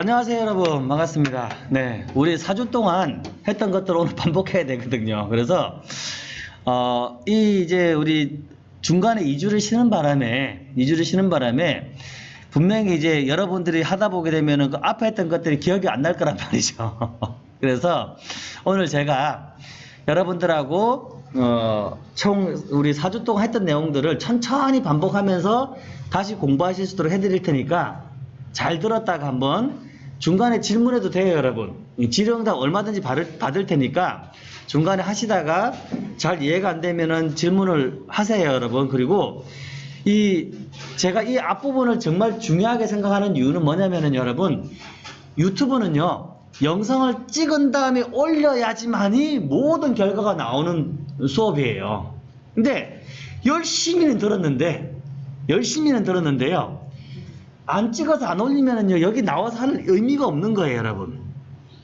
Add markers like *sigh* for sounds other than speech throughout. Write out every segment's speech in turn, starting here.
안녕하세요 여러분. 반갑습니다. 네 우리 4주 동안 했던 것들을 오늘 *laughs* 반복해야 되거든요. 그래서 어, 이 이제 우리 중간에 2주를 쉬는 바람에 2주를 쉬는 바람에 분명히 이제 여러분들이 하다 보게 되면은 그 앞에 했던 것들이 기억이 안 날 거란 *laughs* 말이죠. 그래서 오늘 제가 여러분들하고 어, 총 우리 4주 동안 했던 내용들을 천천히 반복하면서 다시 공부하실 수 있도록 해드릴 테니까 잘 들었다가 한번 중간에 질문해도 돼요, 여러분. 이 질의응답 얼마든지 받을, 받을 테니까 중간에 하시다가 잘 이해가 안 되면은 질문을 하세요, 여러분. 그리고 이 제가 이 앞부분을 정말 중요하게 생각하는 이유는 뭐냐면은 여러분 유튜브는요 영상을 찍은 다음에 올려야지만이 모든 결과가 나오는 수업이에요. 근데 열심히는 들었는데 열심히는 들었는데요. 안 찍어서 안 올리면은요 여기 나와서 하는 의미가 없는 거예요 여러분.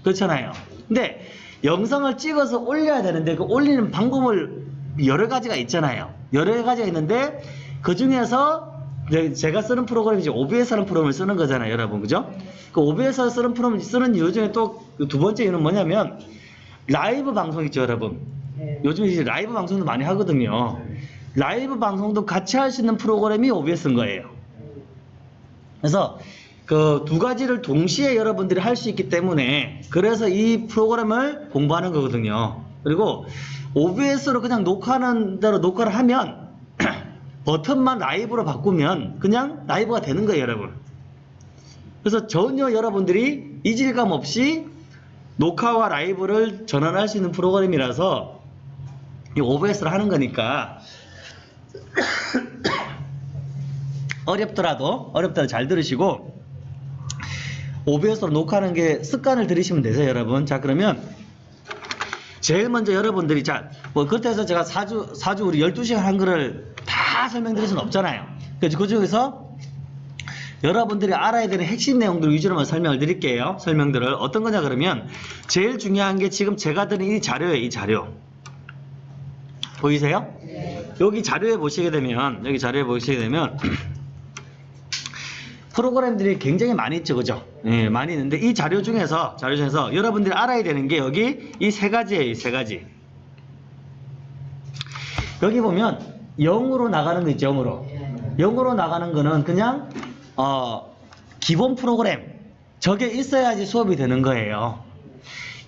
그렇잖아요. 근데 영상을 찍어서 올려야 되는데 그 올리는 방법을 여러 가지가 있잖아요. 여러 가지가 있는데 그 중에서 제가 쓰는 프로그램이 이제 OBS라는 프로그램을 쓰는 거잖아요 여러분. 그죠? 그 OBS 쓰는 프로그램을 쓰는 이유 중에 또 두 번째 이유는 뭐냐면 라이브 방송 있죠 여러분. 요즘 이제 라이브 방송도 많이 하거든요. 라이브 방송도 같이 할 수 있는 프로그램이 OBS인 거예요 그래서 그 두 가지를 동시에 여러분들이 할 수 있기 때문에 그래서 이 프로그램을 공부하는 거거든요. 그리고 OBS로 그냥 녹화하는 대로 녹화를 하면 *clears throat* 버튼만 라이브로 바꾸면 그냥 라이브가 되는 거예요, 여러분. 그래서 전혀 여러분들이 이질감 없이 녹화와 라이브를 전환할 수 있는 프로그램이라서 이 OBS를 하는 거니까 *clears throat* 어렵더라도 어렵더라도 잘 들으시고 OBS로 녹화하는 게 습관을 들이시면 되세요 여러분. 자 그러면 제일 먼저 여러분들이 자뭐 해서 제가 4주 4주 우리 12시간 한 거를 다 설명드릴 수는 없잖아요. 그래서 그 중에서 여러분들이 알아야 되는 핵심 내용들 위주로만 설명을 드릴게요. 설명들을. 어떤 거냐 그러면 제일 중요한 게 지금 제가 드린 이 자료예요 이 자료. 보이세요? 여기 자료에 보시게 되면 여기 자료에 보시게 되면 프로그램들이 굉장히 많이 있죠, 그죠? 예, 많이 있는데 이 자료 중에서 자료 중에서 여러분들이 알아야 되는 게 여기 이 세 가지예요, 이 세 가지. 여기 보면 0으로 나가는 거 있죠, 0으로. 0으로 나가는 거는 그냥 어, 기본 프로그램 저게 있어야지 수업이 되는 거예요.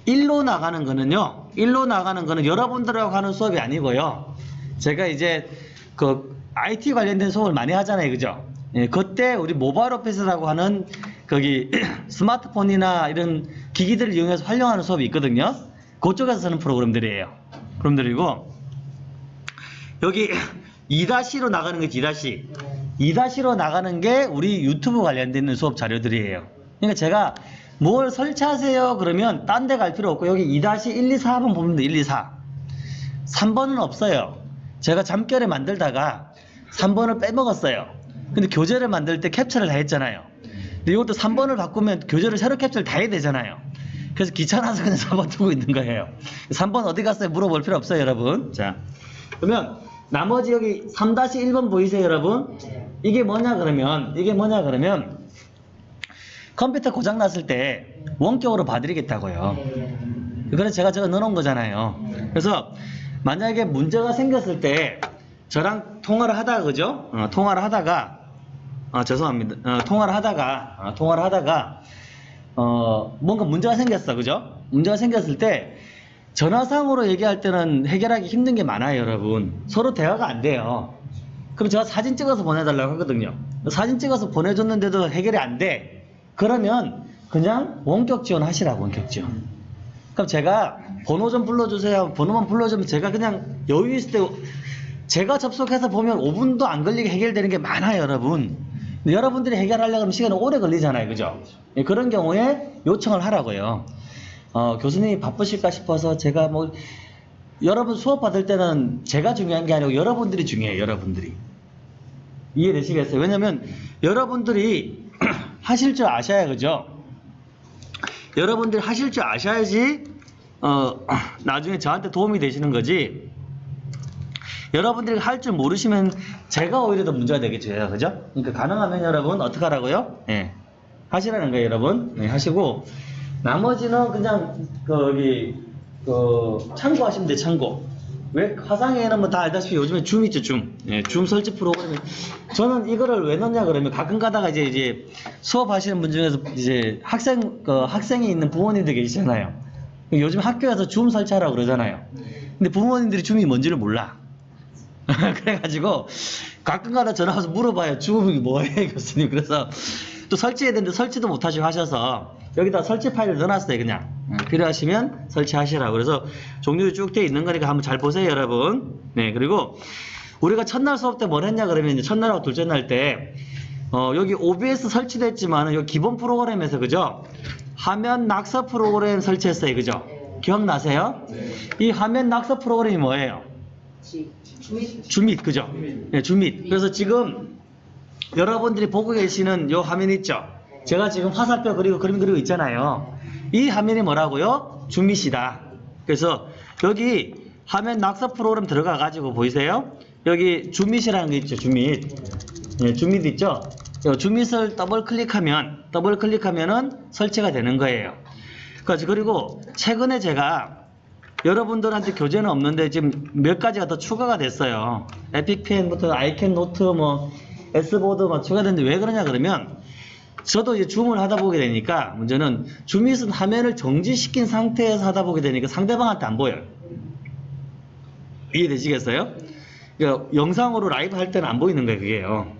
1로 나가는 거는요. 1로 나가는 거는 여러분들하고 하는 수업이 아니고요. 제가 이제 그 IT 관련된 수업을 많이 하잖아요, 그죠? 예, 그때 우리 모바일 오피스라고 하는 거기 *clears throat* 스마트폰이나 이런 기기들을 이용해서 활용하는 수업이 있거든요. 그쪽에서 쓰는 프로그램들이에요. 프로그램들이고 여기 *clears throat* 2-로 나가는 게 2-. 2-로 나가는 게 우리 유튜브 관련돼 있는 수업 자료들이에요. 그러니까 제가 뭘 설치하세요 그러면 딴 데 갈 필요 없고 여기 2-1, 2, 4번 보면 돼. 1, 2, 4. 3번은 없어요. 제가 잠결에 만들다가 3번을 빼먹었어요. 근데 교재를 만들 때 캡처를 다 했잖아요. 근데 이것도 3번을 바꾸면 교재를 새로 캡처를 다 해야 되잖아요. 그래서 귀찮아서 그냥 *laughs* 4번 두고 있는 거예요. 3번 어디 갔어요? 물어볼 필요 없어요, 여러분. 자, 그러면 나머지 여기 3-1번 보이세요, 여러분? 이게 뭐냐 그러면 이게 뭐냐 그러면 컴퓨터 고장 났을 때 원격으로 봐드리겠다고요. 그래서 제가 저거 넣어놓은 거잖아요. 그래서 만약에 문제가 생겼을 때 저랑 통화를 하다가 그죠? 어, 통화를 하다가 아 죄송합니다. 어, 통화를 하다가 어, 통화를 하다가 어 뭔가 문제가 생겼어 그죠? 문제가 생겼을 때 전화상으로 얘기할 때는 해결하기 힘든 게 많아요 여러분. 서로 대화가 안 돼요. 그럼 제가 사진 찍어서 보내달라고 하거든요. 사진 찍어서 보내줬는데도 해결이 안 돼. 그러면 그냥 원격 지원 하시라고 원격 지원. 그럼 제가 번호 좀 불러주세요. 번호만 불러주면 제가 그냥 여유 있을 때 제가 접속해서 보면 5분도 안 걸리게 해결되는 게 많아요, 여러분. 여러분들이 해결하려고 하면 시간이 오래 걸리잖아요, 그죠? 예, 그런 경우에 요청을 하라고요. 어, 교수님이 바쁘실까 싶어서 제가 뭐, 여러분 수업 받을 때는 제가 중요한 게 아니고 여러분들이 중요해요, 여러분들이. 이해되시겠어요? 왜냐면 여러분들이 *clears throat* 하실 줄 아셔야, 그죠? 여러분들이 하실 줄 아셔야지, 어, *clears throat* 나중에 저한테 도움이 되시는 거지. 여러분들이 할 줄 모르시면 제가 오히려 더 문제가 되겠죠. 그죠? 그러니까 가능하면 여러분 어떻게 하라고요? 예. 하시라는 거예요, 여러분. 네, 하시고 나머지는 그냥 거기 그 참고하시면 돼, 참고. 왜 화상에는 뭐 다 알다시피 요즘에 줌 있죠, 줌. 예, 줌 설치 프로그램이 저는 이거를 왜 넣냐 그러면 가끔 가다가 이제 이제 수업하시는 분 중에서 이제 학생 그 학생이 있는 부모님들 계시잖아요. 요즘 학교에서 줌 설치하라고 그러잖아요. 근데 부모님들이 줌이 뭔지를 몰라. *laughs* 그래가지고 가끔 가다 전화 와서 물어봐요. 줌이 뭐예요, *laughs* 교수님. 그래서 또 설치해야 되는데 설치도 못하시고 하셔서 여기다 설치 파일을 넣어놨어요, 그냥. 예, 필요하시면 설치하시라고. 그래서 종류도 쭉 돼 있는 거니까 한번 잘 보세요, 여러분. 네, 그리고 우리가 첫날 수업 때 뭘 했냐 그러면 이제 첫날하고 둘째 날 때, 어, 여기 OBS 설치됐지만 여기 기본 프로그램에서 그죠? 화면 낙서 프로그램 설치했어요, 그죠? 기억나세요? 이 화면 낙서 프로그램이 뭐예요? 주밋, 그죠? 네, 주밋. 그래서 지금 여러분들이 보고 계시는 요 화면 있죠? 제가 지금 화살표 그리고 그림 그리고 있잖아요. 이 화면이 뭐라고요? 주밋이다. 그래서 여기 화면 낙서 프로그램 들어가 가지고 보이세요? 여기 주밋이라는 게 있죠. 주밋. 네, 주밋 있죠? 요 ZoomIt을 더블 클릭하면 더블 클릭하면은 설치가 되는 거예요. 그리고 최근에 제가 여러분들한테 교재는 없는데 지금 몇 가지가 더 추가가 됐어요. Epic Pen부터 iCanNote 뭐 S보드 막 추가됐는데 왜 그러냐 그러면 저도 이제 줌을 하다 보게 되니까 문제는 ZoomIt은 화면을 정지시킨 상태에서 하다 보게 되니까 상대방한테 안 보여요. 이해되시겠어요? 그러니까 영상으로 라이브 할 때는 안 보이는 거예요, 그게요.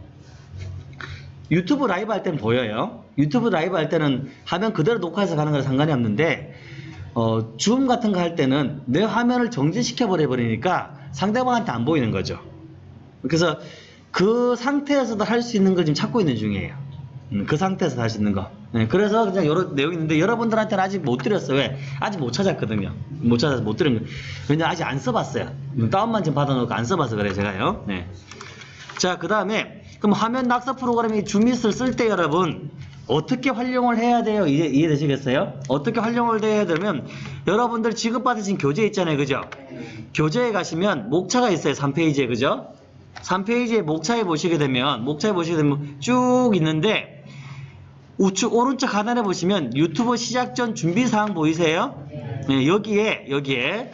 유튜브 라이브 할 때는 보여요. 유튜브 라이브 할 때는 화면 그대로 녹화해서 가는 거랑 상관이 없는데 어, 줌 같은 거 할 때는 내 화면을 정지시켜 버려 버리니까 상대방한테 안 보이는 거죠. 그래서 그 상태에서도 할 수 있는 걸 지금 찾고 있는 중이에요. 음, 그 상태에서 할 수 있는 거. 네, 그래서 그냥 여러 내용이 있는데 여러분들한테는 아직 못 드렸어요. 왜? 아직 못 찾았거든요. 못 찾아서 못 드린 거예요. 왜냐 아직 안 써봤어요. 음, 다운만 좀 받아놓고 안 써봐서 그래 제가요. 네. 자, 그 다음에 그럼 화면 낙서 프로그램이 줌밋을 쓸 때 여러분 어떻게 활용을 해야 돼요? 이해, 이해되시겠어요? 어떻게 활용을 해야 되면 여러분들 지급받으신 교재 있잖아요. 그죠? 교재에 가시면 목차가 있어요. 3페이지에. 그죠? 3페이지에 목차에 보시게 되면 목차에 보시게 되면 쭉 있는데 우측 오른쪽 하단에 보시면 유튜브 시작 전 준비 사항 보이세요? 네, 여기에 여기에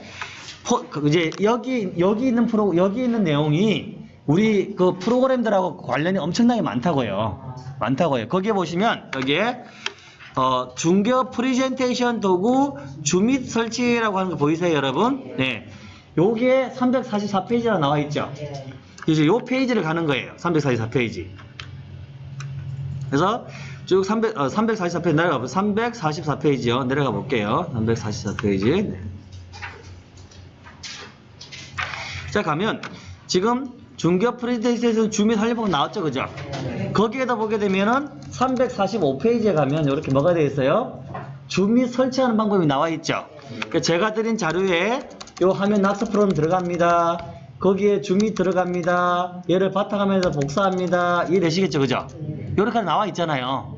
포, 그 이제 여기 여기 있는 프로 여기 있는 내용이 우리 그 프로그램들하고 관련이 엄청나게 많다고요. 많다고요. 거기에 보시면 여기에 어, 중교 프리젠테이션 도구 ZoomIt 설치라고 하는 거 보이세요, 여러분? 네. 여기에 344페이지라 나와 있죠. 이제 요 페이지를 가는 거예요. 344페이지. 그래서 쭉 300, 어, 344페이지 내려가 보 344페이지요. 내려가 볼게요. 344페이지. 네. 자, 가면 지금 중교 프리젠테이션 ZoomIt 하려고 나왔죠. 그죠? 거기에다 보게 되면은 345페이지에 가면 이렇게 뭐가 되어 있어요? ZoomIt 설치하는 방법이 나와 있죠. 그러니까 제가 드린 자료에 요 화면 낙서 프로그램 들어갑니다. 거기에 ZoomIt 들어갑니다. 얘를 바탕화면에서 복사합니다. 이해되시겠죠? 그죠? 이렇게 나와 있잖아요.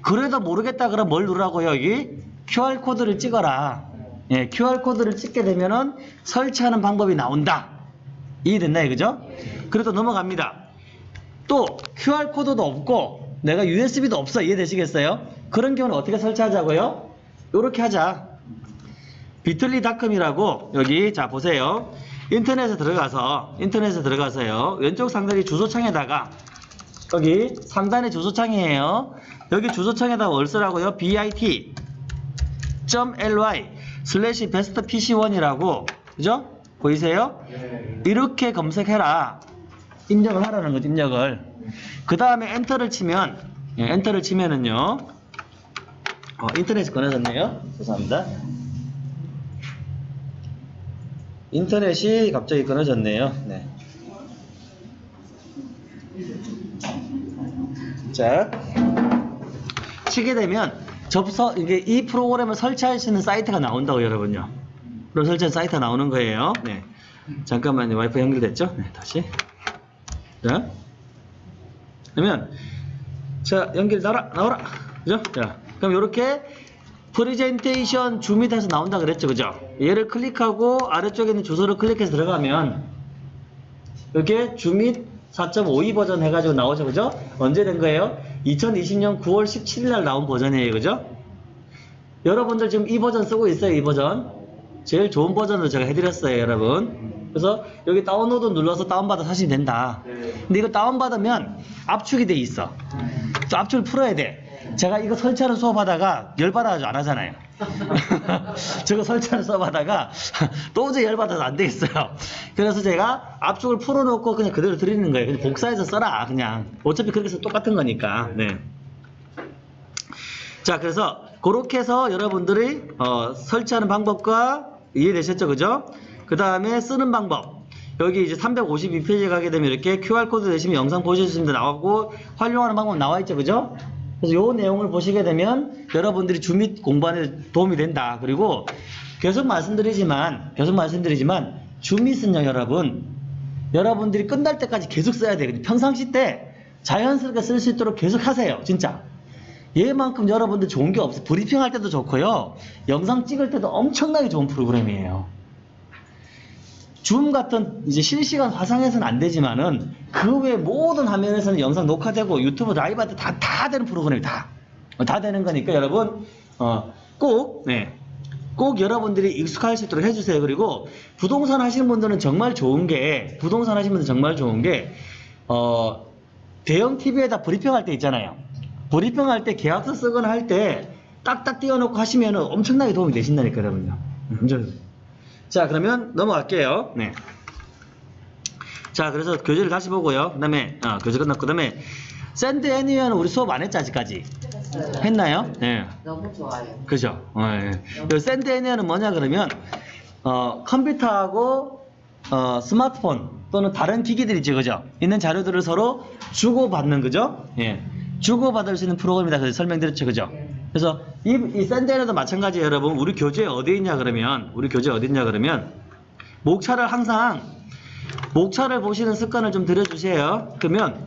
그래도 모르겠다 그러면 뭘 누르라고요? 여기 QR코드를 찍어라. 예, QR코드를 찍게 되면은 설치하는 방법이 나온다. 이해됐나요? 그죠? 그래도 넘어갑니다. 또 QR코드도 없고 내가 USB도 없어. 이해되시겠어요? 그런 경우는 어떻게 설치하자고요? 이렇게 하자. 비틀리닷컴이라고 여기 자 보세요. 인터넷에 들어가서 인터넷에 들어가서요. 왼쪽 상단의 주소창에다가 여기 상단의 주소창이에요. 여기 주소창에다가 뭘 쓰라고요? bit.ly 슬래시 베스트 pc1이라고 그죠? 보이세요? 이렇게 검색해라. 입력을 하라는 거죠. 입력을. 그 다음에 엔터를 치면 예, 엔터를 치면은요. 어, 인터넷이 끊어졌네요. 죄송합니다. 인터넷이 갑자기 끊어졌네요. 네. 자, 치게 되면 접서 이게 이 프로그램을 설치할 수 있는 사이트가 나온다고 여러분요. 그럼 설치한 사이트가 나오는 거예요. 네. 잠깐만요. 와이파이 연결됐죠? 네, 다시. 자, 그러면 자 연결 나라 나오라. 그죠? 자, 그럼 이렇게 프레젠테이션 ZoomIt에서 나온다 그랬죠 그죠 얘를 클릭하고 아래쪽에 있는 주소를 클릭해서 들어가면 이렇게 줌밋 4.52 버전 해가지고 나오죠 그죠 언제 된 거예요 2020년 9월 17일 날 나온 버전이에요. 그죠? 여러분들 지금 이 버전 쓰고 있어요. 이 버전. 제일 좋은 버전으로 제가 해드렸어요. 여러분. 그래서 여기 다운로드 눌러서 다운받아 사시면 된다. 근데 이거 다운받으면 압축이 돼 있어. 또 압축을 풀어야 돼. 제가 이거 설치하는 수업하다가 열받아가지고 안 하잖아요. *laughs* 저거 설치하는 수업하다가 *laughs* 도저히 열받아서 안 되겠어요. 그래서 제가 압축을 풀어놓고 그냥 그대로 드리는 거예요. 그냥 복사해서 써라. 그냥. 어차피 그렇게 해서 똑같은 거니까. 네. 자, 그래서 그렇게 해서 여러분들이 어, 설치하는 방법과 이해되셨죠? 그죠? 그 다음에 쓰는 방법. 여기 이제 352페이지에 가게 되면 이렇게 QR코드 대시면 영상 보실 수 있는데 나오고 활용하는 방법 나와 있죠. 그죠? 그래서 요 내용을 보시게 되면 여러분들이 주밋 공부하는 데 도움이 된다. 그리고 계속 말씀드리지만, 계속 말씀드리지만, 주밋은요, 여러분. 여러분들이 끝날 때까지 계속 써야 돼요. 평상시 때 자연스럽게 쓸 수 있도록 계속 하세요. 진짜. 얘만큼 여러분들 좋은 게 없어요. 브리핑 할 때도 좋고요. 영상 찍을 때도 엄청나게 좋은 프로그램이에요. 줌 같은 이제 실시간 화상에서는 안 되지만은 그 외 모든 화면에서는 영상 녹화되고 유튜브 라이브 할때 다, 다 되는 프로그램이 다. 어, 다 되는 거니까 여러분, 어, 꼭, 네. 꼭 여러분들이 익숙할 수 있도록 해주세요. 그리고 부동산 하시는 분들은 정말 좋은 게, 부동산 하시는 분들 정말 좋은 게, 어, 대형 TV에다 브리핑 할 때 있잖아요. 브리핑 할 때 계약서 쓰거나 할 때 딱딱 띄워놓고 하시면 엄청나게 도움이 되신다니까, 여러분요. 완전. 자, 그러면 넘어갈게요. 네. 자, 그래서 교재를 다시 보고요. 그 다음에, 아, 교재 끝났고, 그 다음에, Send Anywhere는 우리 수업 안 했죠, 아직까지? 했나요? 네. 너무 좋아요. 그죠? 어, 예. 이 Send Anywhere는 뭐냐, 그러면, 어, 컴퓨터하고, 어, 스마트폰 또는 다른 기기들 있죠, 그죠? 있는 자료들을 서로 주고받는, 그죠? 예. 주고받을 수 있는 프로그램이다. 그래서 설명드렸죠, 그죠? 그래서 이, 이 Send Anywhere도 마찬가지예요, 여러분. 우리 교재에 어디 있냐, 그러면, 우리 교재에 어디 있냐, 그러면, 목차를 항상, 목차를 보시는 습관을 좀 들여주세요. 그러면,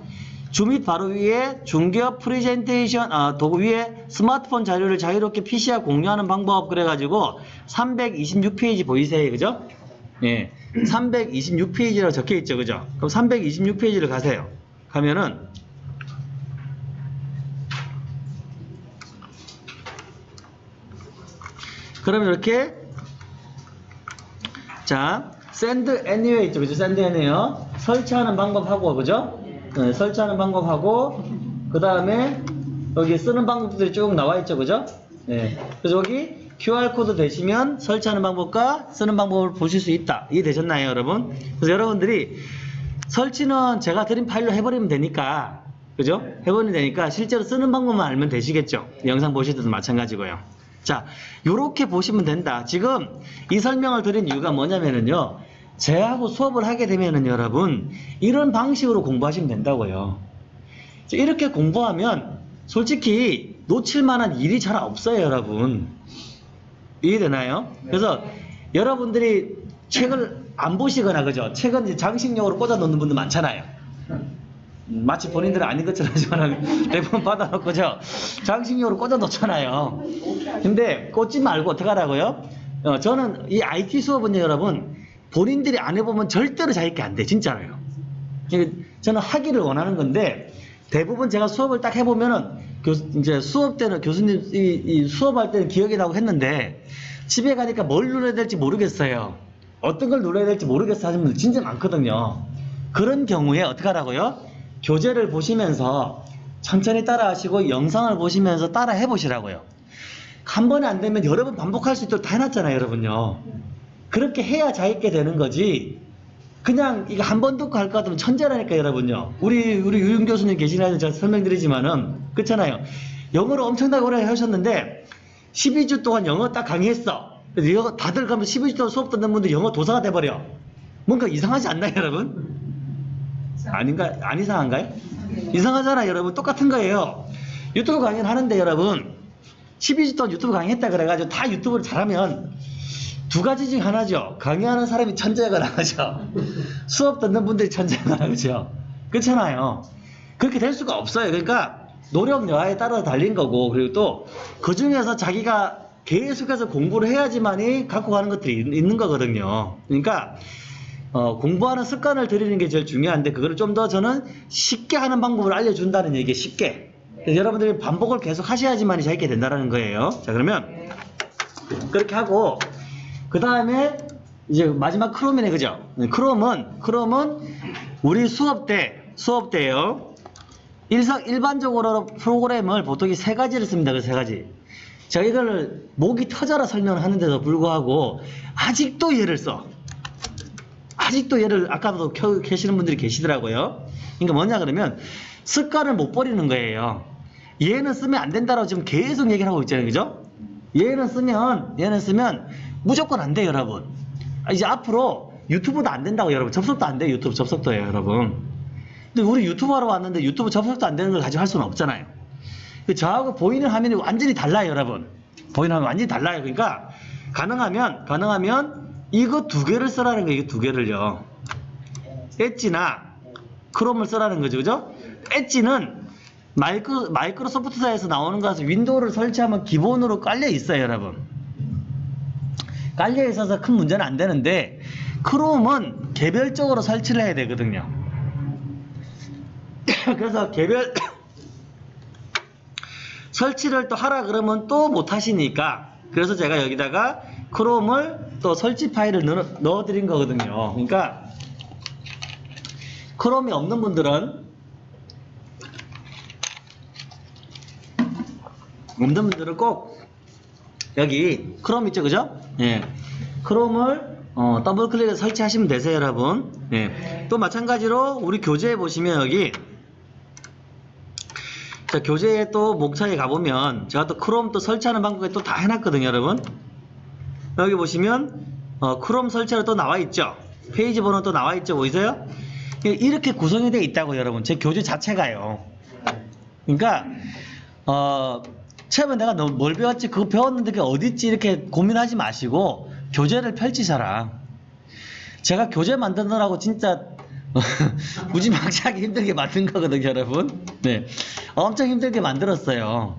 주밋 바로 위에 중개업 프레젠테이션 아, 도구 위에 스마트폰 자료를 자유롭게 PC와 공유하는 방법 그래가지고 326페이지 보이세요, 그죠? 예, 326페이지라고 적혀 있죠, 그죠? 그럼 326페이지를 가세요. 가면은 그러면 이렇게 자 send anywhere 있죠? 그죠? send anywhere. 설치하는 방법하고 그죠? 네, 설치하는 방법하고 그 다음에 여기 쓰는 방법들이 쭉 나와 있죠? 그죠? 네. 그래서 여기 QR코드 되시면 설치하는 방법과 쓰는 방법을 보실 수 있다. 이해되셨나요 여러분? 그래서 여러분들이 설치는 제가 드린 파일로 해버리면 되니까 그죠? 해버리면 되니까 실제로 쓰는 방법만 알면 되시겠죠? 영상 보실 때도 마찬가지고요 자, 요렇게 보시면 된다. 지금 이 설명을 드린 이유가 뭐냐면은요. 제하고 수업을 하게 되면은 여러분, 이런 방식으로 공부하시면 된다고요. 자, 이렇게 공부하면 솔직히 놓칠 만한 일이 잘 없어요, 여러분. 이해되나요? 그래서 여러분들이 책을 안 보시거나 그죠? 책은 장식용으로 꽂아 놓는 분들 많잖아요. 음, 마치 본인들은 아닌 것처럼 하지만 *laughs* 대부분 받아놓고죠. 장식용으로 꽂아 놓잖아요. 근데 꽂지 말고 어떡하라고요? 어, 저는 이 IT 수업은요, 여러분, 본인들이 안 해보면 절대로 자기게 안 돼. 진짜로요. 그, 저는 하기를 원하는 건데, 대부분 제가 수업을 딱 해보면은, 교, 이제 수업 때는 교수님, 이, 이 수업할 때는 기억이 나고 했는데, 집에 가니까 뭘 눌러야 될지 모르겠어요. 어떤 걸 눌러야 될지 모르겠어 하시는 분들 진짜 많거든요. 그런 경우에 어떻게 하라고요? 교재를 보시면서 천천히 따라 하시고 영상을 보시면서 따라 해 보시라고요. 한 번에 안 되면 여러 번 반복할 수 있도록 다 해놨잖아요, 여러분요. 그렇게 해야 자있게 되는 거지. 그냥 이거 한 번 듣고 할것 같으면 천재라니까, 여러분요. 우리, 우리 유윤 교수님 계시나요? 제가 설명드리지만은. 그렇잖아요. 영어를 엄청나게 오래 하셨는데, 12주 동안 영어 딱 강의했어. 그래서 이거 다들 가면 12주 동안 수업 듣는 분들 영어 도사가 돼버려. 뭔가 이상하지 않나요, 여러분? 아닌가, 안 이상한가요? 이상하잖아, 여러분. 똑같은 거예요. 유튜브 강의를 하는데, 여러분. 12주 동안 유튜브 강의했다 그래가지고 다 유튜브를 잘하면 두 가지 중 하나죠. 강의하는 사람이 천재거나 하죠. *laughs* 수업 듣는 분들이 천재거나 그죠. 그렇잖아요. 그렇게 될 수가 없어요. 그러니까 노력 여하에 따라 달린 거고 그리고 또 그 중에서 자기가 계속해서 공부를 해야지만이 갖고 가는 것들이 있- 있는 거거든요. 그러니까 어, 공부하는 습관을 들이는 게 제일 중요한데 그거를 좀 더 저는 쉽게 하는 방법을 알려준다는 얘기 쉽게 여러분들이 반복을 계속 하셔야지만 잘 있게 된다는 거예요. 자, 그러면 그렇게 하고 그 다음에 이제 마지막 크롬이네 그죠? 네, 크롬은 크롬은 우리 수업 때 수업 때요. 일상 일반적으로 프로그램을 보통 이 세 가지를 씁니다. 그 세 가지. 제가 이걸 목이 터져라 설명을 하는데도 불구하고 아직도 얘를 써. 아직도 얘를 아까도 켜 계시는 분들이 계시더라고요. 그러니까 뭐냐 그러면 습관을 못 버리는 거예요. 얘는 쓰면 안 된다라고 지금 계속 얘기를 하고 있잖아요. 그죠? 얘는 쓰면 얘는 쓰면 무조건 안 돼요, 여러분. 아, 이제 앞으로 유튜브도 안 된다고 여러분. 접속도 안 돼요. 유튜브 접속도예요, 여러분. 근데 우리 유튜브 하러 왔는데 유튜브 접속도 안 되는 걸 가지고 할 수는 없잖아요. 그 저하고 보이는 화면이 완전히 달라요, 여러분. 보이는 화면 완전히 달라요. 그러니까 가능하면 가능하면 이거 두 개를 쓰라는 거예요. 이거 두 개를요. 엣지나 크롬을 쓰라는 거죠, 그죠? 엣지는 마이크 마이크로소프트사에서 나오는 것은 윈도우를 설치하면 기본으로 깔려 있어요, 여러분. 깔려 있어서 큰 문제는 안 되는데 크롬은 개별적으로 설치를 해야 되거든요. *coughs* 그래서 개별 *coughs* 설치를 또 하라 그러면 또 못 하시니까 그래서 제가 여기다가 크롬을 또 설치 파일을 넣어, 드린 거거든요. 그러니까 크롬이 없는 분들은 없는 분들은 꼭 여기 크롬 있죠, 그죠? 예. 크롬을 어, 더블 클릭해서 설치하시면 되세요, 여러분. 예. 또 마찬가지로 우리 교재에 보시면 여기 자, 교재에 또 목차에 가보면 제가 또 크롬 또 설치하는 방법에 또 다 해놨거든요, 여러분. 여기 보시면 어, 크롬 설치로 또 나와 있죠. 페이지 번호 또 나와 있죠, 보이세요? 예, 이렇게 구성이 되어 있다고 여러분. 제 교재 자체가요. 그러니까 어, 처음에 내가 너뭘 배웠지? 그거 배웠는데 그게 어딨지? 이렇게 고민하지 마시고 교재를 펼치셔라. 제가 교재 만드느라고 진짜 *laughs* 무지막지하게 힘들게 만든 거거든요, 여러분. 네. 엄청 힘들게 만들었어요.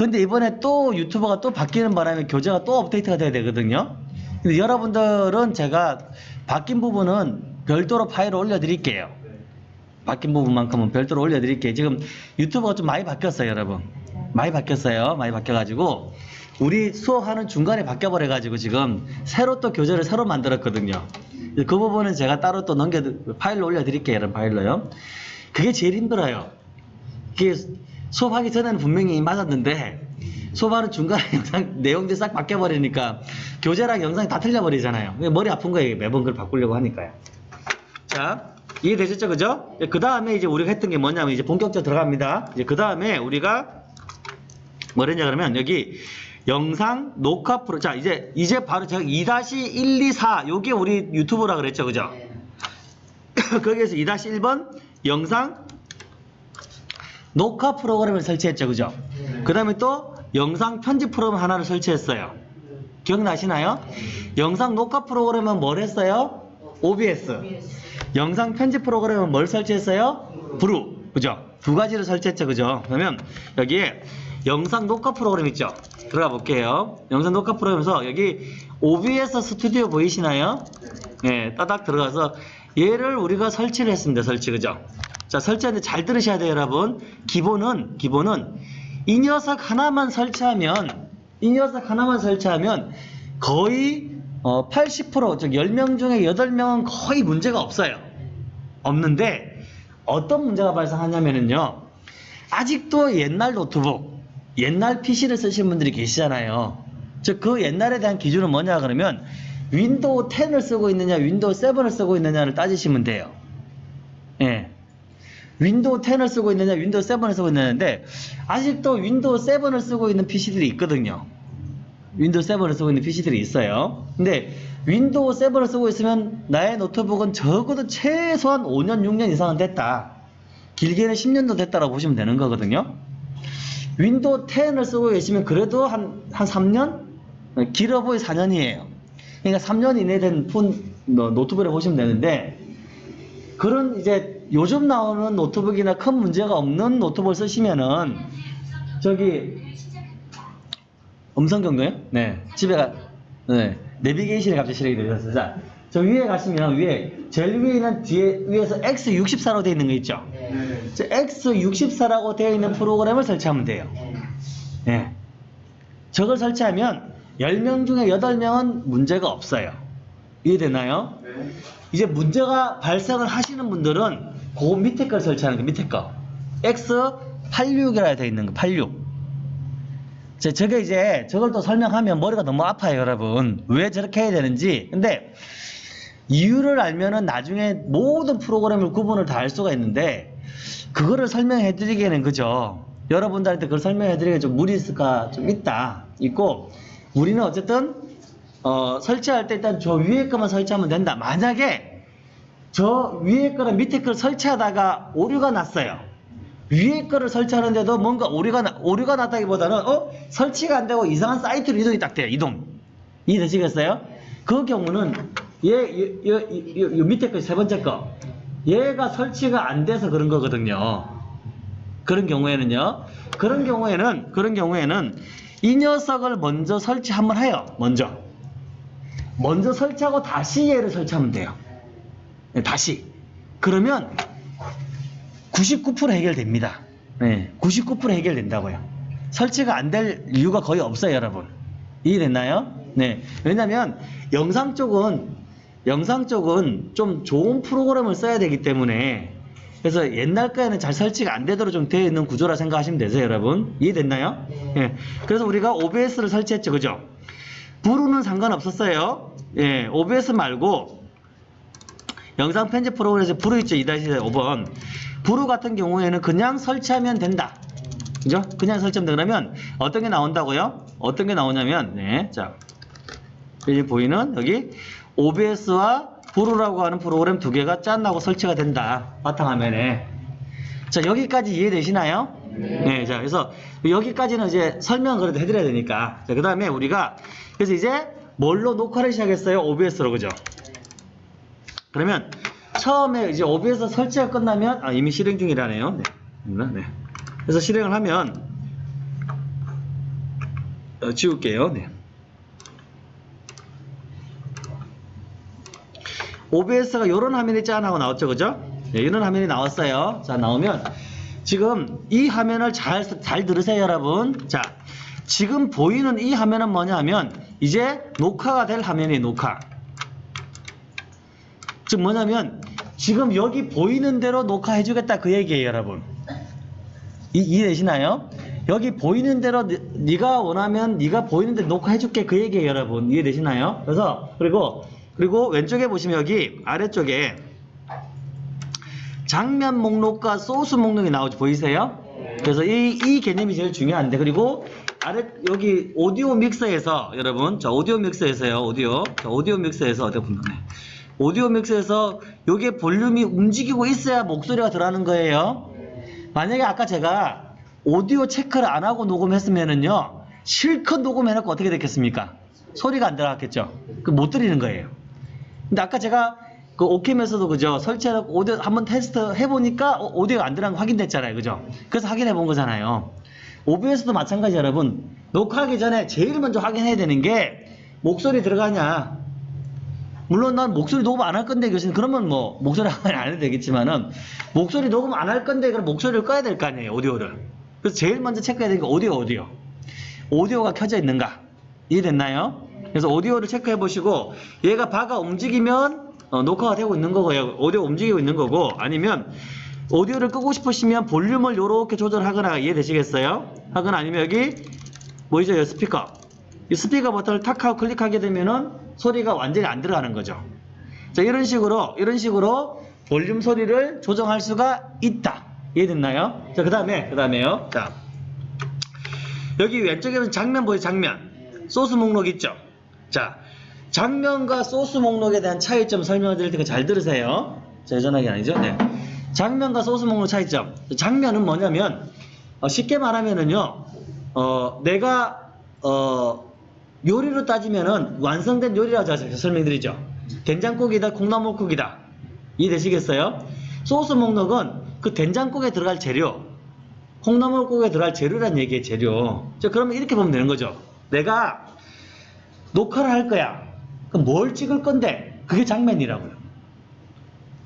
근데 이번에 또 유튜버가 또 바뀌는 바람에 교재가 또 업데이트가 돼야 되거든요. 근데 여러분들은 제가 바뀐 부분은 별도로 파일을 올려드릴게요. 바뀐 부분만큼은 별도로 올려드릴게요. 지금 유튜브가 좀 많이 바뀌었어요, 여러분. 많이 바뀌었어요. 많이 바뀌어가지고 우리 수업하는 중간에 바뀌어버려가지고 지금 새로 또 교재를 새로 만들었거든요. 그 부분은 제가 따로 또 넘겨 파일로 올려드릴게요, 이런 파일로요. 그게 제일 힘들어요. 이게 수업하기 전에는 분명히 맞았는데 수업하는 중간에 *laughs* 영상 내용들이 싹 바뀌어버리니까 교재랑 영상이 다 틀려버리잖아요. 머리 아픈 거예요. 매번 그걸 바꾸려고 하니까요. 자, 이해되셨죠? 그죠? 그 다음에 이제 우리가 했던 게 뭐냐면 이제 본격적으로 들어갑니다. 이제 그 다음에 우리가 뭐랬냐 그러면 여기 영상 녹화 프로 자 이제 이제 바로 제가 2-124 요게 우리 유튜브라 그랬죠 그죠 *coughs* 거기에서 2-1번 영상 녹화 프로그램을 설치했죠 그죠? 그 다음에 또 영상 편집 프로그램 하나를 설치했어요. 기억나시나요? 영상 녹화 프로그램은 뭘 했어요? OBS 영상 편집 프로그램은 뭘 설치했어요? 브루. 그죠? 두 가지를 설치했죠 그죠? 그러면 여기에 영상 녹화 프로그램 있죠? 들어가 볼게요. 영상 녹화 프로그램에서 여기 OBS 스튜디오 보이시나요? 예 따닥 들어가서 얘를 우리가 설치를 했습니다 설치 그죠 자 설치하는데 잘 들으셔야 돼요 여러분 기본은 기본은 이 녀석 하나만 설치하면 이 녀석 하나만 설치하면 거의 어, 80%즉 10명 중에 8명은 거의 문제가 없어요 없는데 어떤 문제가 발생하냐면요 아직도 옛날 노트북 옛날 PC를 쓰시는 분들이 계시잖아요. 즉 그 옛날에 대한 기준은 뭐냐 그러면 윈도우 10을 쓰고 있느냐 윈도우 7을 쓰고 있느냐를 따지시면 돼요. 예. 윈도우 10을 쓰고 있느냐 윈도우 7을 쓰고 있느냐인데 아직도 윈도우 7을 쓰고 있는 PC들이 있거든요. 윈도우 7을 쓰고 있는 PC들이 있어요. 근데 윈도우 7을 쓰고 있으면 나의 노트북은 적어도 최소한 5년 6년 이상은 됐다. 길게는 10년도 됐다라고 보시면 되는 거거든요. 윈도우 10을 쓰고 계시면 그래도 한, 한 3년? 길어 보이 4년이에요. 그러니까 3년 이내 된 폰, 노트북을 보시면 되는데, 그런 이제 요즘 나오는 노트북이나 큰 문제가 없는 노트북을 쓰시면은, 저기, 음성 경로요? 네. 집에 가, 네. 내비게이션이 갑자기 실행이 되셨어요. 자, 저 위에 가시면 위에, 제일 위에 있는 뒤에, 위에서 X64로 되어 있는 거 있죠? 네. 네. 자, X64라고 되어 있는 프로그램을 설치하면 돼요. 예. 저걸 설치하면 10명 중에 8명은 문제가 없어요. 이해되나요? 네. 이제 문제가 발생을 하시는 분들은 그 밑에 걸 설치하는 거 밑에 거 X86이라 되어 있는 거 86. 자, 저게 이제 저걸 또 설명하면 머리가 너무 아파요, 여러분. 왜 저렇게 해야 되는지. 근데 이유를 알면은 나중에 모든 프로그램을 구분을 다 할 수가 있는데 그거를 설명해 드리기에는 그죠. 여러분들한테 그걸 설명해 드리기에 좀 무리 있을까 좀 있다. 있고 우리는 어쨌든 어, 설치할 때 일단 저 위에 거만 설치하면 된다. 만약에 저 위에 거랑 밑에 거를 설치하다가 오류가 났어요. 위에 거를 설치하는데도 뭔가 오류가 나, 오류가 났다기보다는 어 설치가 안 되고 이상한 사이트로 이동이 딱 돼요. 이동. 이해되시겠어요? 그 경우는 얘, 얘, 얘, 얘, 얘 밑에 거 세 번째 거 얘가 설치가 안 돼서 그런 거거든요. 그런 경우에는요. 그런 경우에는 그런 경우에는 이 녀석을 먼저 설치 한번 해요. 먼저. 먼저 설치하고 다시 얘를 설치하면 돼요. 네, 다시. 그러면 99% 해결됩니다. 네, 99% 해결된다고요. 설치가 안 될 이유가 거의 없어요, 여러분. 이해됐나요? 네. 왜냐면 영상 쪽은 영상 쪽은 좀 좋은 프로그램을 써야 되기 때문에 그래서 옛날 거에는 잘 설치가 안 되도록 좀 되어 있는 구조라 생각하시면 되세요, 여러분. 이해됐나요? 예. 그래서 우리가 OBS를 설치했죠, 그죠? 브루는 상관없었어요. 예, OBS 말고 영상 편집 프로그램에서 브루 있죠, 2-5번. 브루 같은 경우에는 그냥 설치하면 된다. 그죠? 그냥 설치하면 된다. 그러면 어떤 게 나온다고요? 어떤 게 나오냐면, 네, 자. 여기 보이는 여기 OBS와 브루라고 하는 프로그램 두 개가 짠하고 설치가 된다. 바탕화면에. 자, 여기까지 이해되시나요? 네. 자, 그래서 여기까지는 이제 설명을 그래도 해드려야 되니까. 자, 그 다음에 우리가, 그래서 이제 뭘로 녹화를 시작했어요? OBS로, 그죠? 그러면 처음에 이제 OBS 설치가 끝나면, 아, 이미 실행 중이라네요. 네. 네. 그래서 실행을 하면, 어, 지울게요. 네. OBS가 이런 화면이 짠 하고 나왔죠, 그죠? 네, 이런 화면이 나왔어요. 자, 나오면 지금 이 화면을 잘, 잘 들으세요, 여러분. 자, 지금 보이는 이 화면은 뭐냐면 이제 녹화가 될 화면이 녹화. 즉 뭐냐면 지금 여기 보이는 대로 녹화해 주겠다 그 얘기예요, 여러분. 이, 이해되시나요? 여기 보이는 대로 네- 네가 원하면 네가 보이는 대로 녹화해 줄게 그 얘기예요, 여러분. 이해되시나요? 그래서 그리고 그리고 왼쪽에 보시면 여기 아래쪽에 장면 목록과 소스 목록이 나오죠. 보이세요? 그래서 이, 이 개념이 제일 중요한데 그리고 아래 여기 오디오 믹서에서 여러분 자 오디오 믹서에서요 오디오 자 오디오 믹서에서 어디 보면 네. 오디오 믹서에서 요게 볼륨이 움직이고 있어야 목소리가 들어가는 거예요. 만약에 아까 제가 오디오 체크를 안 하고 녹음했으면은요 실컷 녹음해놓고 어떻게 됐겠습니까? 소리가 안 들어갔겠죠. 그못 들리는 거예요. 근데 아까 제가 그 오캠에서도 그죠 설치해놓고 오디오 한번 테스트 해보니까 어, 오디오가 안 들어간 거 확인됐잖아요, 그죠? 그래서 확인해 본 거잖아요. OBS도 마찬가지 여러분 녹화하기 전에 제일 먼저 확인해야 되는 게 목소리 들어가냐. 물론 난 목소리 녹음 안 할 건데 교수님 그러면 뭐 목소리 안 해도 되겠지만은 목소리 녹음 안 할 건데 그럼 목소리를 꺼야 될 거 아니에요 오디오를 그래서 제일 먼저 체크해야 되는 게 오디오 오디오 오디오가 켜져 있는가 이해됐나요? 그래서 오디오를 체크해 보시고 얘가 바가 움직이면 어, 녹화가 되고 있는 거고요 오디오 움직이고 있는 거고 아니면 오디오를 끄고 싶으시면 볼륨을 이렇게 조절하거나 이해되시겠어요? 하거나 아니면 여기? 이 스피커 이 스피커 버튼을 탁 하고 클릭하게 되면은 소리가 완전히 안 들어가는 거죠. 자, 이런 식으로, 이런 식으로 볼륨 소리를 조정할 수가 있다. 이해됐나요? 자, 그 다음에, 그 다음에요. 자, 여기 왼쪽에는 장면 보이죠? 장면. 소스 목록 있죠? 자, 장면과 소스 목록에 대한 차이점 설명을 드릴 테니까 잘 들으세요. 자, 여전하게 아니죠? 네. 장면과 소스 목록 차이점. 장면은 뭐냐면, 어, 쉽게 말하면은요, 어, 내가, 어, 요리로 따지면은 완성된 요리라고 제가 설명드리죠. 된장국이다, 콩나물국이다. 이해되시겠어요? 소스 목록은 그 된장국에 들어갈 재료, 콩나물국에 들어갈 재료란 얘기예요, 재료. 자, 그러면 이렇게 보면 되는 거죠. 내가 녹화를 할 거야. 그럼 뭘 찍을 건데? 그게 장면이라고요.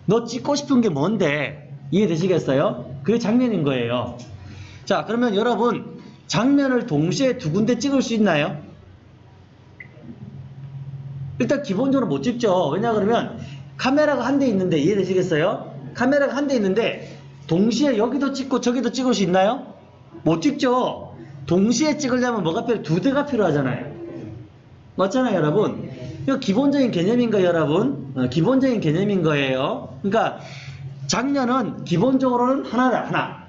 너 찍고 싶은 게 뭔데? 이해되시겠어요? 그게 장면인 거예요. 자, 그러면 여러분, 장면을 동시에 두 군데 찍을 수 있나요? 일단 기본적으로 못 찍죠. 왜냐 그러면 카메라가 한 대 있는데 이해되시겠어요? 카메라가 한 대 있는데 동시에 여기도 찍고 저기도 찍을 수 있나요? 못 찍죠. 동시에 찍으려면 뭐가 필요? 두 대가 필요하잖아요. 맞잖아요, 여러분. 이거 기본적인 개념인 거예요, 여러분. 어, 기본적인 개념인 거예요. 그러니까 장면은 기본적으로는 하나다, 하나.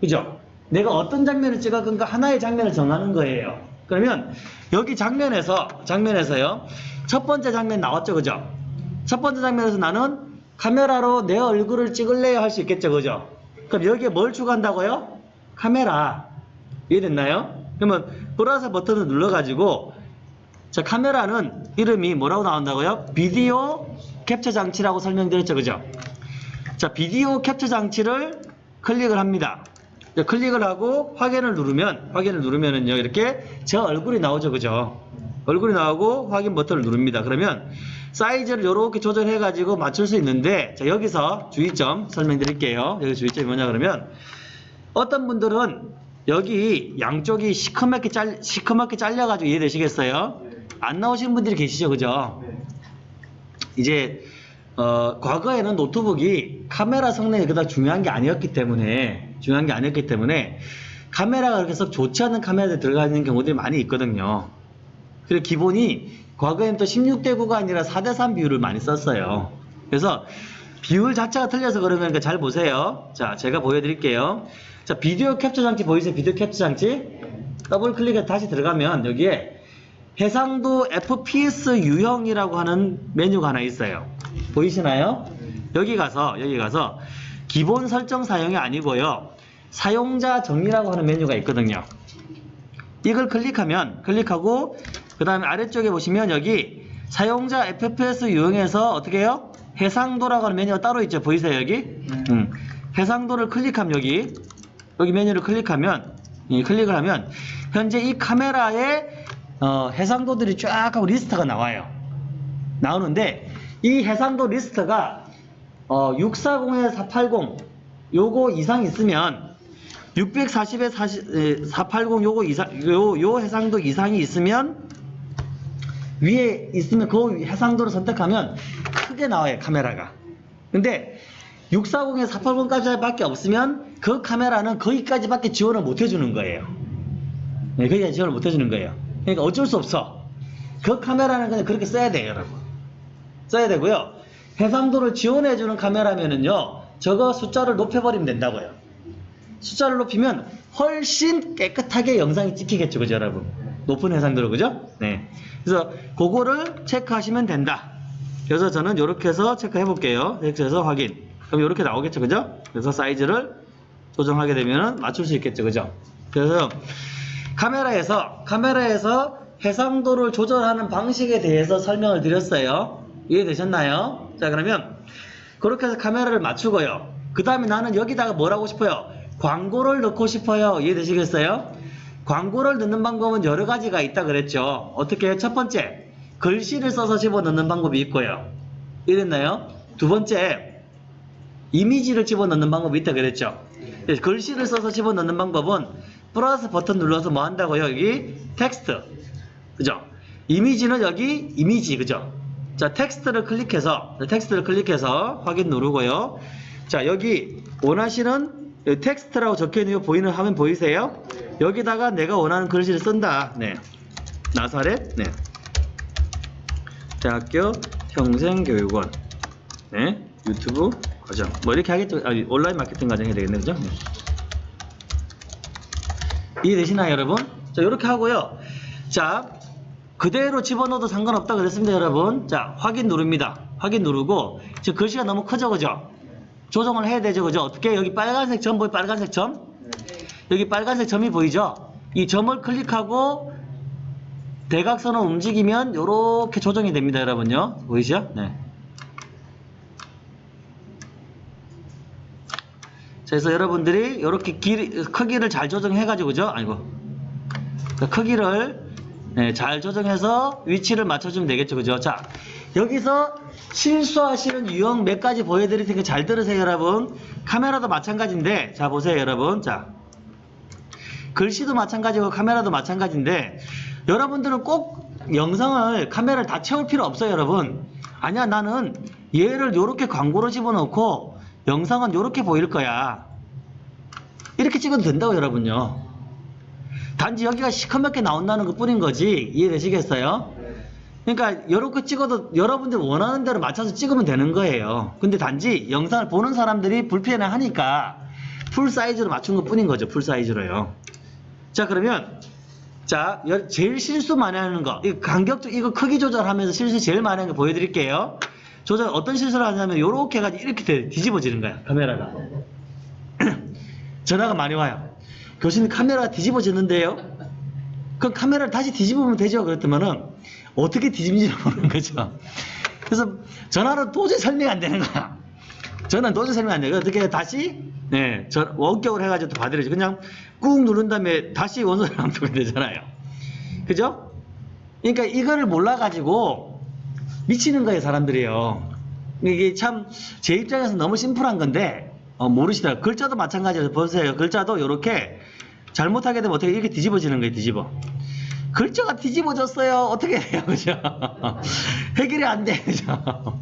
그죠? 내가 어떤 장면을 찍을 건가 하나의 장면을 정하는 거예요. 그러면 여기 장면에서 장면에서요. 첫 번째 장면 나왔죠, 그죠? 첫 번째 장면에서 나는 카메라로 내 얼굴을 찍을래요 할 수 있겠죠, 그죠? 그럼 여기에 뭘 추가한다고요? 카메라. 이해됐나요? 그러면 플러스 버튼을 눌러가지고 자 카메라는 이름이 뭐라고 나온다고요? 비디오 캡처 장치라고 설명드렸죠, 그죠? 자 비디오 캡처 장치를 클릭을 합니다. 자, 클릭을 하고 확인을 누르면 확인을 누르면은요 이렇게 제 얼굴이 나오죠, 그죠? 얼굴이 나오고 확인 버튼을 누릅니다. 그러면 사이즈를 이렇게 조절해 가지고 맞출 수 있는데 자 여기서 주의점 설명드릴게요. 여기 주의점이 뭐냐 그러면 어떤 분들은 여기 양쪽이 시커멓게 잘 시커멓게 잘려 가지고 이해되시겠어요? 안 나오시는 분들이 계시죠, 그죠? 이제 어, 과거에는 노트북이 카메라 성능이 그닥 중요한 게 아니었기 때문에 중요한 게 아니었기 때문에 카메라가 그렇게 썩 좋지 않은 카메라에 들어가 있는 경우들이 많이 있거든요. 그리고 기본이 과거에는 또 16대 9가 아니라 4대 3 비율을 많이 썼어요. 그래서 비율 자체가 틀려서 그런 거니까 잘 보세요. 자, 제가 보여드릴게요. 자, 비디오 캡처 장치 보이세요? 비디오 캡처 장치? 더블 클릭해 다시 들어가면 여기에 해상도 FPS 유형이라고 하는 메뉴가 하나 있어요. 보이시나요? 여기 가서 여기 가서 기본 설정 사용이 아니고요. 사용자 정리라고 하는 메뉴가 있거든요. 이걸 클릭하면 클릭하고 그 다음에 아래쪽에 보시면 여기 사용자 FPS 유형에서 어떻게 해요? 해상도라고 하는 메뉴가 따로 있죠. 보이세요 여기? 음. 해상도를 클릭하면 여기 여기 메뉴를 클릭하면 이 클릭을 하면 현재 이 카메라에 어, 해상도들이 쫙 하고 리스트가 나와요. 나오는데 이 해상도 리스트가 어, 640에 480 요거 이상 있으면 640에 40, 에, 480 요거 이상 요, 요 해상도 이상이 있으면 위에 있으면 그 해상도를 선택하면 크게 나와요 카메라가. 근데 640에 480까지 밖에 없으면 그 카메라는 거기까지 밖에 지원을 못 해주는 거예요. 네, 거기까지 지원을 못 해주는 거예요. 그러니까 어쩔 수 없어. 그 카메라는 그냥 그렇게 써야 돼요 여러분. 써야 되고요 해상도를 지원해주는 카메라면은요 저거 숫자를 높여버리면 된다고요. 숫자를 높이면 훨씬 깨끗하게 영상이 찍히겠죠 그죠 여러분? 높은 해상도로 그죠? 네. 그래서 그거를 체크하시면 된다. 그래서 저는 이렇게 해서 체크해 볼게요. 이렇게 해서 확인. 그럼 이렇게 나오겠죠 그죠? 그래서 사이즈를 조정하게 되면 맞출 수 있겠죠 그죠? 그래서 카메라에서 카메라에서 해상도를 조절하는 방식에 대해서 설명을 드렸어요. 이해되셨나요 자 그러면 그렇게 해서 카메라를 맞추고요. 그 다음에 나는 여기다가 뭘 하고 싶어요? 광고를 넣고 싶어요. 이해되시겠어요? 광고를 넣는 방법은 여러 가지가 있다 그랬죠. 어떻게 첫 번째 글씨를 써서 집어넣는 방법이 있고요. 이랬나요? 두 번째 이미지를 집어넣는 방법이 있다 그랬죠. 네, 글씨를 써서 집어넣는 방법은 플러스 버튼 눌러서 뭐 한다고요? 여기 텍스트. 그죠? 이미지는 여기 이미지 그죠 자 텍스트를 클릭해서 텍스트를 클릭해서 확인 누르고요. 자 여기 원하시는 텍스트라고 적혀있는 거 보이는 화면 보이세요? 여기다가 내가 원하는 글씨를 쓴다. 네. 나사렛? 네. 대학교 평생교육원. 네. 유튜브 과정. 뭐 이렇게 하겠죠. 아, 온라인 마케팅 과정 해야 되겠네. 그죠? 네. 이해되시나요 여러분? 자 이렇게 하고요. 자 그대로 집어넣어도 상관없다 그랬습니다 여러분. 자 확인 누릅니다. 확인 누르고 지금 글씨가 너무 크죠 그죠? 조정을 해야 되죠 그죠? 어떻게? 여기 빨간색 점 보이 빨간색 점? 여기 빨간색 점이 보이죠? 이 점을 클릭하고 대각선을 움직이면 이렇게 조정이 됩니다 여러분요. 보이시죠? 네. 자, 그래서 여러분들이 이렇게 길, 크기를 잘 조정해 가지고 그죠? 아이고. 그 크기를 네, 잘 조정해서 위치를 맞춰주면 되겠죠 그죠 자 여기서 실수하시는 유형 몇 가지 보여드릴 테니까 잘 들으세요, 여러분. 카메라도 마찬가지인데, 자, 보세요, 여러분. 자. 글씨도 마찬가지고 카메라도 마찬가지인데, 여러분들은 꼭 영상을 카메라를 다 채울 필요 없어요, 여러분. 아니야, 나는 얘를 요렇게 광고로 집어넣고, 영상은 요렇게 보일 거야. 이렇게 찍어도 된다고, 여러분요. 단지 여기가 시커멓게 나온다는 것 뿐인 거지. 이해되시겠어요? 그러니까 이렇게 찍어도 여러분들 원하는 대로 맞춰서 찍으면 되는 거예요. 근데 단지 영상을 보는 사람들이 불편해 하니까 full size로 맞춘 것 뿐인 거죠. full size로요. 자 그러면 자 여- 제일 실수 많이 하는 거 이거 간격도 이거 크기 조절하면서 실수 제일 많이 하는 거 보여드릴게요. 조절 어떤 실수를 하냐면 이렇게 해가지고 이렇게 돼- 뒤집어지는 거야 카메라가. *clears throat* 전화가 많이 와요. 교수님 카메라가 뒤집어지는데요. 그럼 카메라를 다시 뒤집으면 되죠. 그랬더만은 어떻게 뒤집는지 모르는 거죠. 그래서 전화로 도저히 설명이 안 되는 거야. 전화는 도저히 설명이 안 돼요. 어떻게 다시 네, 저 원격으로 해가지고 또 받으려지. 그냥 꾹 누른 다음에 다시 원소리 남기면 되잖아요. 그죠? 그러니까 이거를 몰라가지고 미치는 거예요, 사람들이요. 이게 참 제 입장에서 너무 심플한 건데 어, 모르시더라고요. 글자도 마찬가지로 보세요. 글자도 이렇게 잘못하게 되면 어떻게 이렇게 뒤집어지는 거예요, 뒤집어. 글자가 뒤집어졌어요. 어떻게 해요, 그죠? *laughs* 해결이 안 돼, 그죠?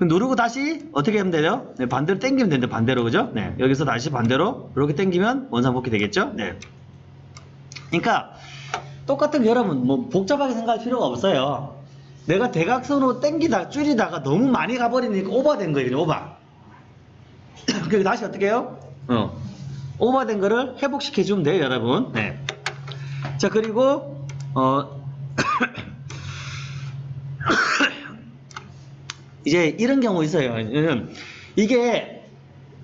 누르고 다시 어떻게 하면 돼요? 네, 반대로 당기면 되는데 반대로 그죠? 네, 여기서 다시 반대로 이렇게 당기면 원상복귀 되겠죠? 네. 그러니까 똑같은 게 여러분 뭐 복잡하게 생각할 필요가 없어요. 내가 대각선으로 당기다 줄이다가 너무 많이 가버리니까 오버된 거예요, 오버. *coughs* 그리고 다시 어떻게 해요? 어. 오버된 거를 회복시켜 주면 돼요, 여러분. 네. 자, 그리고 어 *coughs* 이제 이런 경우 있어요. 이게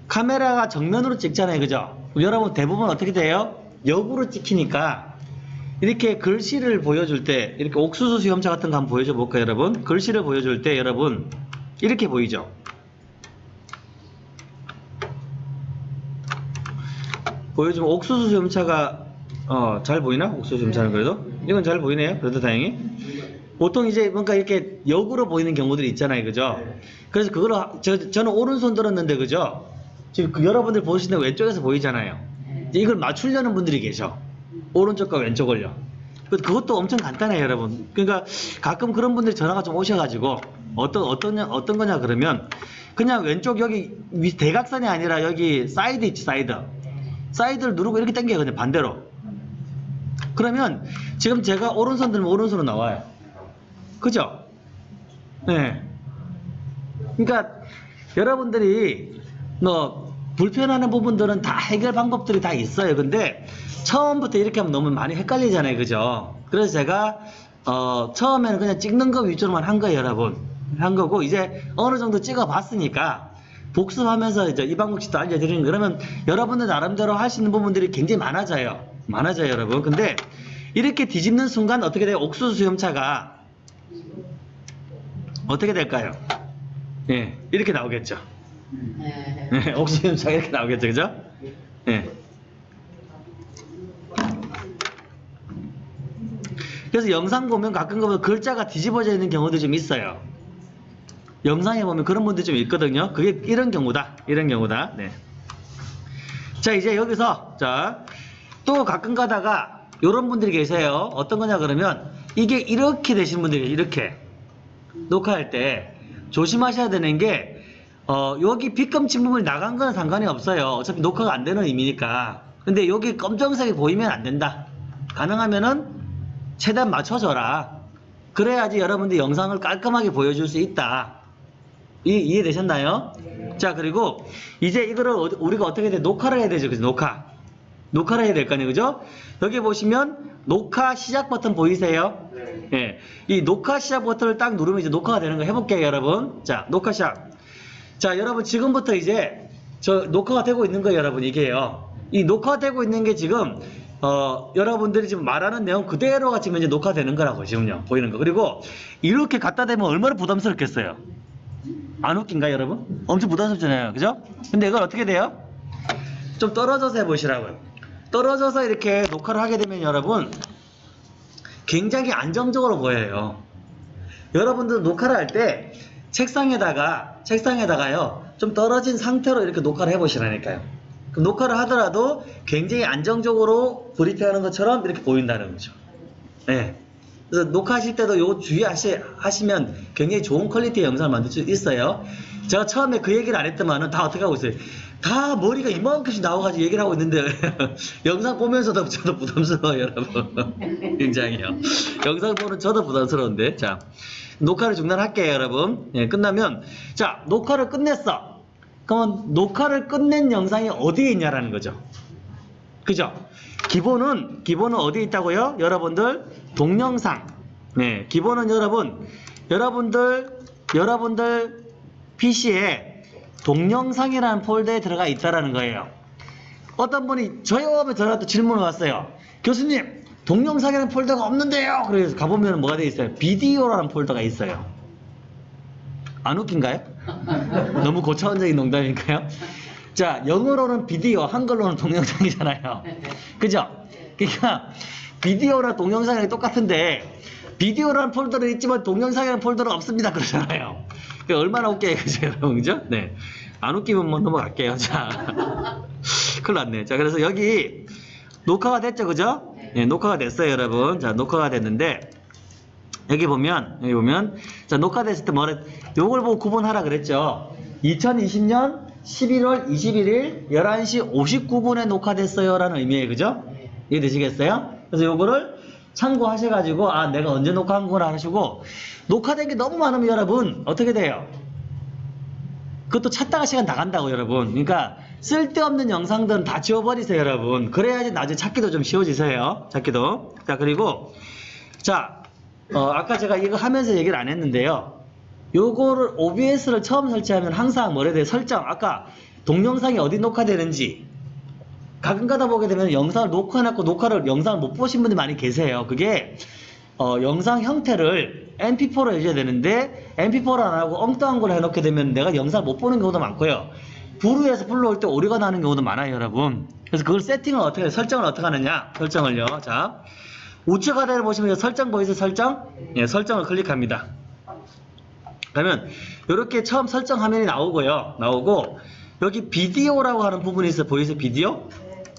카메라가 정면으로 찍잖아요. 그죠? 여러분 대부분 어떻게 돼요? 역으로 찍히니까 이렇게 글씨를 보여줄 때 이렇게 옥수수 수염차 같은 거 한번 보여줘 볼까요, 여러분? 글씨를 보여줄 때 여러분 이렇게 보이죠? 보여주면 옥수수 수염차가 어, 잘 보이나? 옥수수 수염차는 그래도? 이건 잘 보이네요. 그래도 다행히. 보통 이제 뭔가 이렇게 역으로 보이는 경우들이 있잖아요. 그죠? 그래서 그걸 하- 저, 저는 오른손 들었는데 그죠? 지금 그 여러분들 보시는 왼쪽에서 보이잖아요. 이걸 맞추려는 분들이 계셔. 오른쪽과 왼쪽을요. 그- 그것도 엄청 간단해요, 여러분. 그러니까 가끔 그런 분들이 전화가 좀 오셔가지고 어떤 어떤 어떤 거냐 그러면 그냥 왼쪽 여기 위 대각선이 아니라 여기 사이드 있지 사이드. 사이드를 누르고 이렇게 당겨요, 그냥 반대로. 그러면 지금 제가 오른손 들면 오른손으로 나와요. 그죠? 네. 그러니까 여러분들이 뭐 불편하는 부분들은 다 해결 방법들이 다 있어요. 근데 처음부터 이렇게 하면 너무 많이 헷갈리잖아요. 그죠? 그래서 제가 어 처음에는 그냥 찍는 거 위주로만 한 거예요, 여러분. 한 거고 이제 어느 정도 찍어 봤으니까 복습하면서 이제 이 방법도 알려드리는 거. 그러면 여러분들 나름대로 할 수 있는 부분들이 굉장히 많아져요. 많아져요, 여러분. 근데 이렇게 뒤집는 순간 어떻게 돼요? 옥수수 수염차가 어떻게 될까요? 예, 이렇게 나오겠죠. 네. 네, 옥수수염차가 이렇게 나오겠죠, 그죠? 예. 그래서 영상 보면 가끔 보면 글자가 뒤집어져 있는 경우도 좀 있어요. 영상에 보면 그런 분들이 좀 있거든요. 그게 이런 경우다. 이런 경우다. 네. 자, 이제 여기서, 자, 또 가끔 가다가, 요런 분들이 계세요. 어떤 거냐, 그러면, 이게 이렇게 되시는 분들이. 이렇게. 녹화할 때, 조심하셔야 되는 게, 어, 여기 빗금친 부분이 나간 건 상관이 없어요. 어차피 녹화가 안 되는 의미니까. 근데 여기 검정색이 보이면 안 된다. 가능하면은, 최대한 맞춰줘라. 그래야지 여러분들 영상을 깔끔하게 보여줄 수 있다. 이, 이해되셨나요? 자, 그리고 이제 이거를 어- 우리가 어떻게 돼? 녹화를 해야 되죠. 그죠? 녹화. 녹화를 해야 될 거 아니에요. 그죠? 여기 보시면 녹화 시작 버튼 보이세요? 예. 이 녹화 시작 버튼을 딱 누르면 이제 녹화가 되는 거 해볼게요, 여러분. 자, 녹화 시작. 자, 여러분 지금부터 이제 저 녹화가 되고 있는 거예요, 여러분. 이게요. 이 녹화되고 있는 게 지금 어, 여러분들이 지금 말하는 내용 그대로가 지금 이제 녹화되는 거라고 지금요. 보이는 거. 그리고 이렇게 갖다 대면 얼마나 부담스럽겠어요. 안 웃긴가요, 여러분? 엄청 부담스럽잖아요. 그죠? 근데 이걸 어떻게 돼요? 좀 떨어져서 해보시라고요. 떨어져서 이렇게 녹화를 하게 되면 여러분 굉장히 안정적으로 보여요. 여러분들 녹화를 할 때 책상에다가 책상에다가요 좀 떨어진 상태로 이렇게 녹화를 해보시라니까요. 그럼 녹화를 하더라도 굉장히 안정적으로 브리핑하는 것처럼 이렇게 보인다는 거죠. 네. 그래서 녹화하실 때도 요 주의하시면 굉장히 좋은 퀄리티의 영상을 만들 수 있어요. 제가 처음에 그 얘기를 안 했더만은 다 어떻게 하고 있어요? 다 머리가 이만큼씩 나와가지고 얘기를 하고 있는데 *laughs* 영상 보면서도 저도 부담스러워요, 여러분. *laughs* 굉장히요. 영상 보는 저도 부담스러운데. 자, 녹화를 중단할게요, 여러분. 예, 끝나면 자, 녹화를 끝냈어. 그러면 녹화를 끝낸 영상이 어디에 있냐라는 거죠. 그죠? 기본은 기본은 어디에 있다고요? 여러분들 동영상. 네, 기본은 여러분 여러분들 여러분들 PC에 동영상이라는 폴더에 들어가 있다라는 거예요. 어떤 분이 저희한테 전화 또 질문을 왔어요. 교수님, 동영상이라는 폴더가 없는데요. 그래서 가보면 뭐가 돼 있어요? 비디오라는 폴더가 있어요. 안 웃긴가요? *laughs* 너무 고차원적인 농담인가요? 자, 영어로는 비디오, 한글로는 동영상이잖아요. 그죠? 그러니까 비디오랑 동영상이 똑같은데 비디오라는 폴더는 있지만 동영상이라는 폴더는 없습니다. 그러잖아요. 그게 얼마나 웃겨요, 그죠, 여러분? 그죠? 네. 안 웃기면 뭐 넘어갈게요. 자. *laughs* 큰일 났네. 자, 그래서 여기 녹화가 됐죠, 그죠? 네, 녹화가 됐어요, 여러분. 자, 녹화가 됐는데 여기 보면 여기 보면 자 녹화됐을 때 뭐래 요걸 보고 구분하라 그랬죠 2020년 11월 21일 11시 59분에 녹화됐어요 라는 의미예요. 그죠? 이해되시겠어요? 그래서 요거를 참고하셔 가지고 아 내가 언제 녹화한구나 하시고 녹화된 게 너무 많으면 여러분 어떻게 돼요? 그것도 찾다가 시간 나간다고 여러분. 그러니까 쓸데없는 영상들은 다 지워버리세요 여러분. 그래야지 나중에 찾기도 좀 쉬워지세요. 찾기도. 자 그리고 자 어, 아까 제가 이거 하면서 얘기를 안 했는데요. 요거를 OBS를 처음 설치하면 항상 뭐래 돼 설정 아까 동영상이 어디 녹화되는지 가끔 가다 보게 되면 영상을 녹화해놨고 녹화를 영상을 못 보신 분들이 많이 계세요. 그게 어, 영상 형태를 MP4로 해줘야 되는데 MP4로 안 하고 엉뚱한 걸 해놓게 되면 내가 영상을 못 보는 경우도 많고요. 부루에서 불러올 때 오류가 나는 경우도 많아요, 여러분. 그래서 그걸 세팅을 어떻게 해, 설정을 어떻게 하느냐? 설정을요. 자, 우측 아래를 보시면 설정 보이세요? 설정? 예, 설정을 클릭합니다. 그러면 이렇게 처음 설정 화면이 나오고요. 나오고 여기 비디오라고 하는 부분이 있어요. 보이세요? 비디오?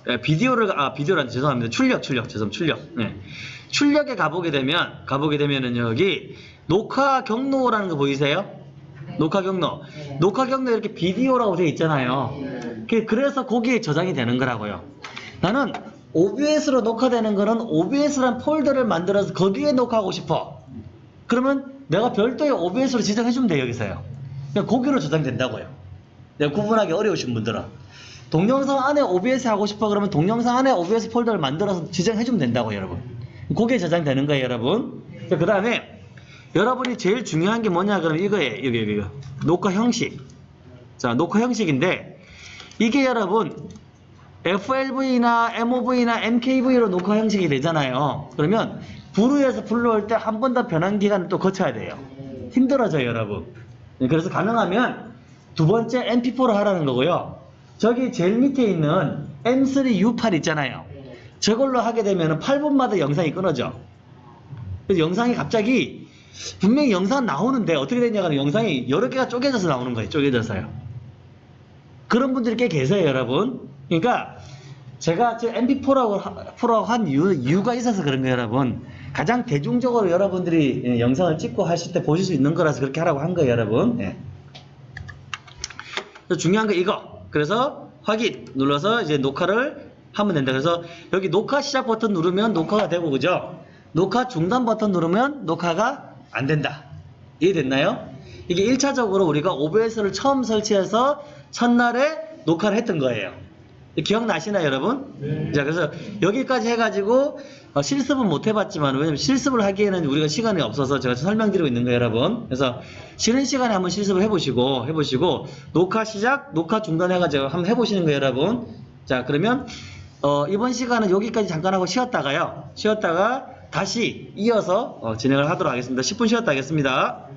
예, 비디오를 아 비디오란 죄송합니다. 출력 출력 죄송 출력. 예. 출력에 가보게 되면 가보게 되면은 여기 녹화 경로라는 거 보이세요? 녹화 경로. 녹화 경로 이렇게 비디오라고 되어 있잖아요. 그- 그래서 거기에 저장이 되는 거라고요. 나는 OBS로 녹화되는 거는 OBS란 폴더를 만들어서 거기에 녹화하고 싶어. 그러면 내가 별도의 OBS로 지정해주면 돼요, 여기서요. 그냥 거기로 저장된다고요. 내가 구분하기 어려우신 분들은. 동영상 안에 OBS 하고 싶어 그러면 동영상 안에 OBS 폴더를 만들어서 지정해주면 된다고요, 여러분. 거기에 저장되는 거예요, 여러분. 그 다음에 여러분이 제일 중요한 게 뭐냐 그러면 이거예요, 여기, 여기, 이거. 녹화 형식. 자, 녹화 형식인데 이게 여러분 FLV나 MOV나 MKV로 녹화 형식이 되잖아요. 그러면 부루에서 불러올 때 한 번 더 변환 기간을 또 거쳐야 돼요. 힘들어져요, 여러분. 네, 그래서 가능하면 두 번째 MP4로 하라는 거고요. 저기 제일 밑에 있는 M3U8 있잖아요. 저걸로 하게 되면 8분마다 영상이 끊어져. 그래서 영상이 갑자기 분명히 영상 나오는데 어떻게 되냐면 영상이 여러 개가 쪼개져서 나오는 거예요. 쪼개져서요. 그런 분들이 꽤 계세요, 여러분. 그러니까 제가 지금 MP4라고 프로 한 이유, 이유 가 있어서 그런 거예요, 여러분. 가장 대중적으로 여러분들이 예, 영상을 찍고 하실 때 보실 수 있는 거라서 그렇게 하라고 한 거예요, 여러분. 예. 중요한 거 이거. 그래서 확인 눌러서 이제 녹화를 하면 된다. 그래서 여기 녹화 시작 버튼 누르면 녹화가 되고 그죠? 녹화 중단 버튼 누르면 녹화가 안 된다. 이해됐나요? 이게 1차적으로 우리가 OBS를 처음 설치해서 첫날에 녹화를 했던 거예요. 기억나시나요, 여러분? 네. 자, 그래서 여기까지 해가지고 어, 실습은 못 해봤지만 왜냐면 실습을 하기에는 우리가 시간이 없어서 제가 설명드리고 있는 거예요, 여러분. 그래서 쉬는 시간에 한번 실습을 해보시고 해보시고 녹화 시작, 녹화 중단 해가지고 한번 해보시는 거예요, 여러분. 자, 그러면 어, 이번 시간은 여기까지 잠깐 하고 쉬었다가요. 쉬었다가 다시 이어서 어, 진행을 하도록 하겠습니다. 10분 쉬었다 하겠습니다.